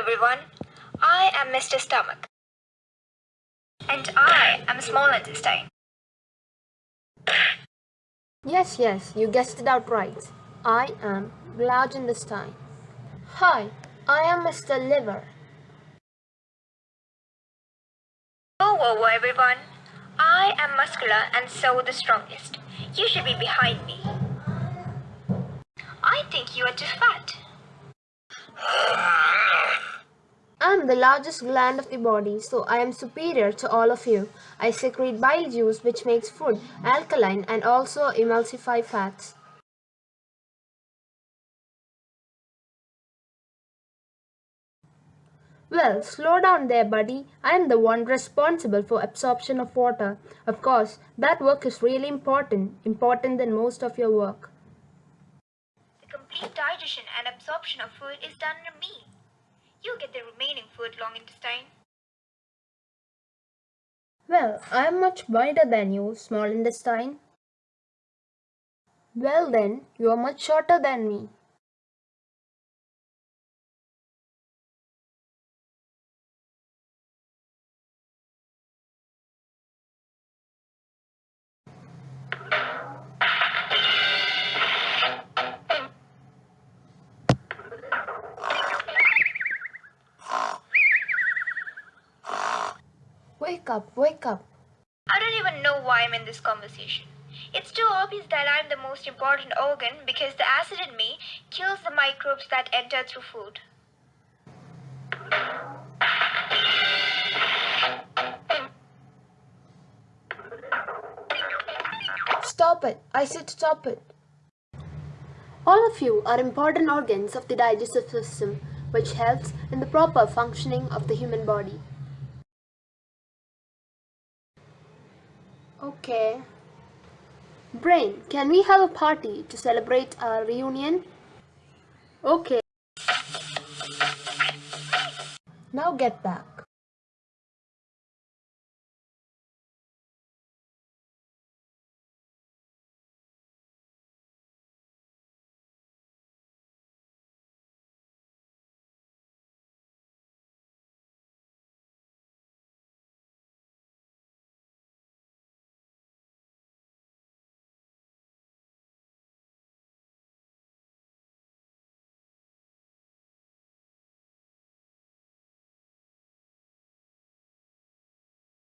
everyone. I am Mr. Stomach. And I am small intestine. Yes, yes, you guessed it out right. I am large intestine. Hi, I am Mr. Liver. Whoa, whoa, whoa, everyone. I am muscular and so the strongest. You should be behind me. I think you are too fat. I am the largest gland of the body, so I am superior to all of you. I secrete bile juice which makes food alkaline and also emulsify fats. Well, slow down there, buddy. I am the one responsible for absorption of water. Of course, that work is really important, important than most of your work. The complete digestion and absorption of food is done under me. You get the long intestine. Well, I am much wider than you, small intestine. Well then, you are much shorter than me. Wake up, wake up. I don't even know why I'm in this conversation. It's too obvious that I'm the most important organ because the acid in me kills the microbes that enter through food. Stop it. I said stop it. All of you are important organs of the digestive system which helps in the proper functioning of the human body. Okay. Brain, can we have a party to celebrate our reunion? Okay. Now get back.